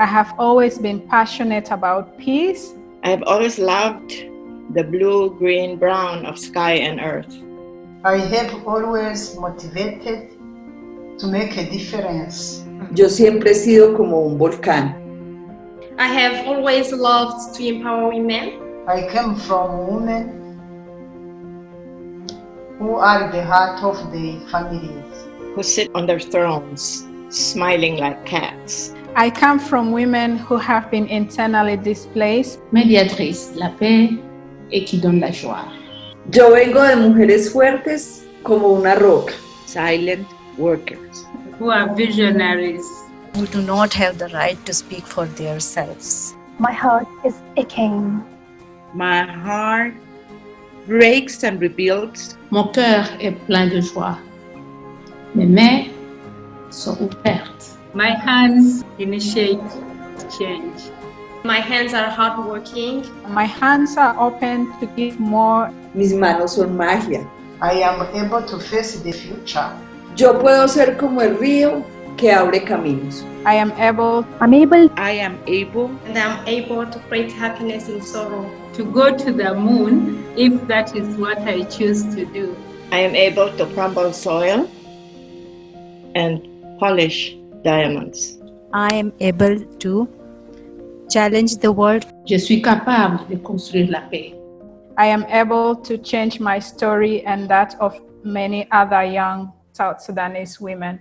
I have always been passionate about peace. I have always loved the blue, green, brown of sky and earth. I have always motivated to make a difference. Yo siempre he sido como un volcán. I have always loved to empower women. I come from women who are the heart of the families. who sit on their thrones, smiling like cats. I come from women who have been internally displaced. médiatrice, la paix et qui donne la joie. Yo vengo de mujeres fuertes como una roca. Silent workers. Who are visionaries. who do not have the right to speak for themselves. My heart is aching. My heart breaks and rebuilds. Mon cœur est plein de joie. Mes mains sont ouvertes. My hands initiate change. My hands are hardworking. My hands are open to give more. Mis manos son magia. I am able to face the future. Yo puedo ser como el río que abre caminos. I am able. I'm able. I am able And I'm able to create happiness in sorrow. To go to the moon if that is what I choose to do. I am able to crumble soil and polish diamonds. I am able to challenge the world. Je suis capable de construire la paix. I am able to change my story and that of many other young South Sudanese women.